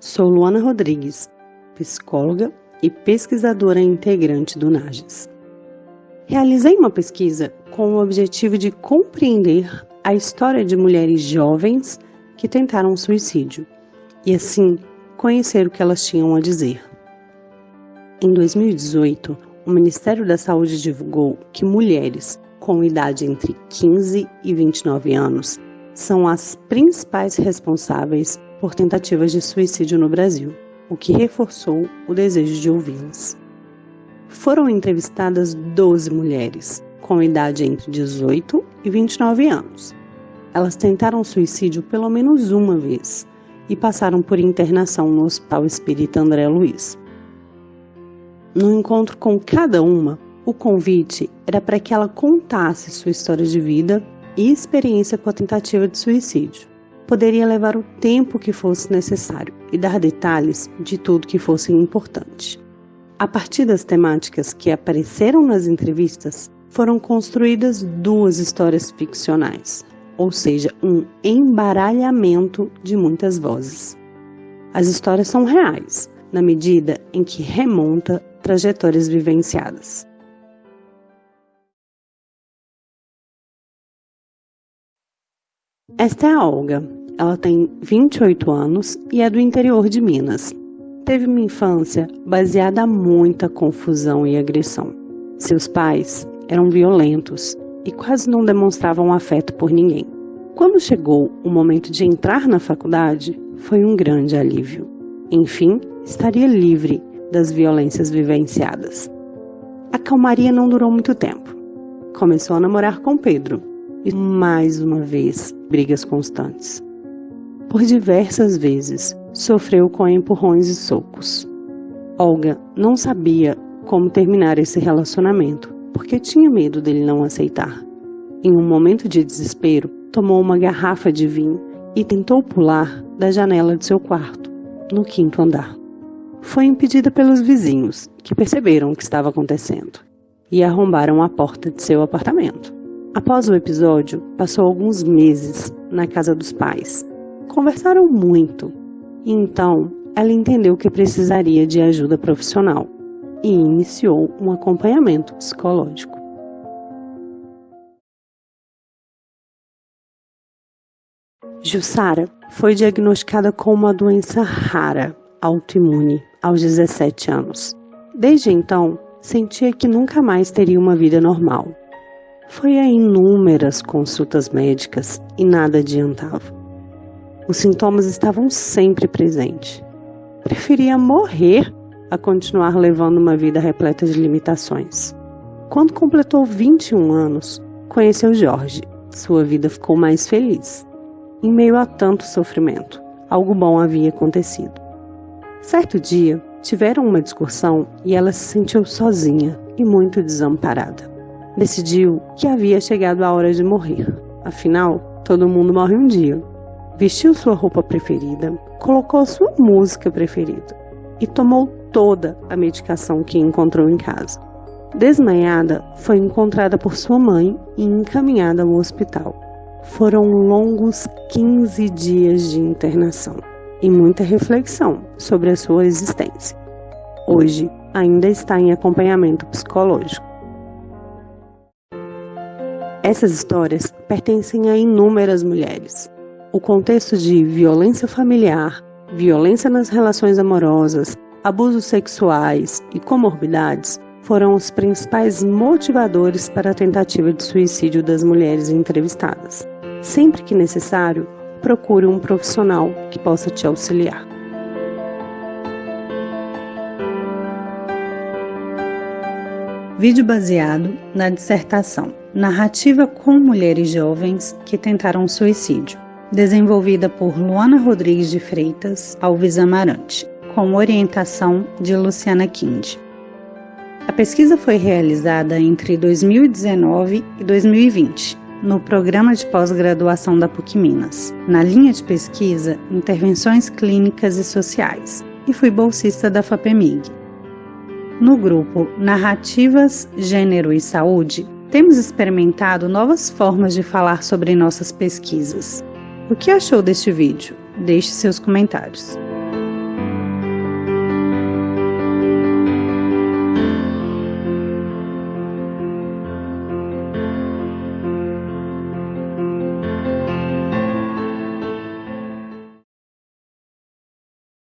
sou Luana Rodrigues, psicóloga e pesquisadora integrante do NAGES. Realizei uma pesquisa com o objetivo de compreender a história de mulheres jovens que tentaram suicídio e, assim, conhecer o que elas tinham a dizer. Em 2018, o Ministério da Saúde divulgou que mulheres com idade entre 15 e 29 anos são as principais responsáveis por tentativas de suicídio no Brasil, o que reforçou o desejo de ouvi-las. Foram entrevistadas 12 mulheres, com idade entre 18 e 29 anos. Elas tentaram suicídio pelo menos uma vez e passaram por internação no Hospital Espírita André Luiz. No encontro com cada uma, o convite era para que ela contasse sua história de vida e experiência com a tentativa de suicídio. Poderia levar o tempo que fosse necessário e dar detalhes de tudo que fosse importante. A partir das temáticas que apareceram nas entrevistas, foram construídas duas histórias ficcionais, ou seja, um embaralhamento de muitas vozes. As histórias são reais, na medida em que remonta trajetórias vivenciadas. Esta é a Olga. Ela tem 28 anos e é do interior de Minas. Teve uma infância baseada em muita confusão e agressão. Seus pais eram violentos e quase não demonstravam afeto por ninguém. Quando chegou o momento de entrar na faculdade, foi um grande alívio. Enfim, estaria livre das violências vivenciadas. A calmaria não durou muito tempo. Começou a namorar com Pedro, e mais uma vez brigas constantes. Por diversas vezes sofreu com empurrões e socos. Olga não sabia como terminar esse relacionamento porque tinha medo dele não aceitar. Em um momento de desespero, tomou uma garrafa de vinho e tentou pular da janela de seu quarto, no quinto andar. Foi impedida pelos vizinhos, que perceberam o que estava acontecendo e arrombaram a porta de seu apartamento. Após o episódio, passou alguns meses na casa dos pais. Conversaram muito e então ela entendeu que precisaria de ajuda profissional e iniciou um acompanhamento psicológico. Jussara foi diagnosticada com uma doença rara, autoimune, aos 17 anos. Desde então, sentia que nunca mais teria uma vida normal foi a inúmeras consultas médicas e nada adiantava. Os sintomas estavam sempre presentes. Preferia morrer a continuar levando uma vida repleta de limitações. Quando completou 21 anos, conheceu Jorge. Sua vida ficou mais feliz. Em meio a tanto sofrimento, algo bom havia acontecido. Certo dia, tiveram uma discussão e ela se sentiu sozinha e muito desamparada decidiu que havia chegado a hora de morrer. Afinal, todo mundo morre um dia. Vestiu sua roupa preferida, colocou sua música preferida e tomou toda a medicação que encontrou em casa. Desmanhada, foi encontrada por sua mãe e encaminhada ao hospital. Foram longos 15 dias de internação e muita reflexão sobre a sua existência. Hoje, ainda está em acompanhamento psicológico. Essas histórias pertencem a inúmeras mulheres. O contexto de violência familiar, violência nas relações amorosas, abusos sexuais e comorbidades foram os principais motivadores para a tentativa de suicídio das mulheres entrevistadas. Sempre que necessário, procure um profissional que possa te auxiliar. Vídeo baseado na dissertação Narrativa com Mulheres Jovens que Tentaram Suicídio, desenvolvida por Luana Rodrigues de Freitas Alves Amarante, com orientação de Luciana Kind. A pesquisa foi realizada entre 2019 e 2020 no programa de pós-graduação da PUC Minas, na linha de pesquisa Intervenções Clínicas e Sociais, e fui bolsista da FAPEMIG. No grupo Narrativas, Gênero e Saúde, temos experimentado novas formas de falar sobre nossas pesquisas. O que achou deste vídeo? Deixe seus comentários.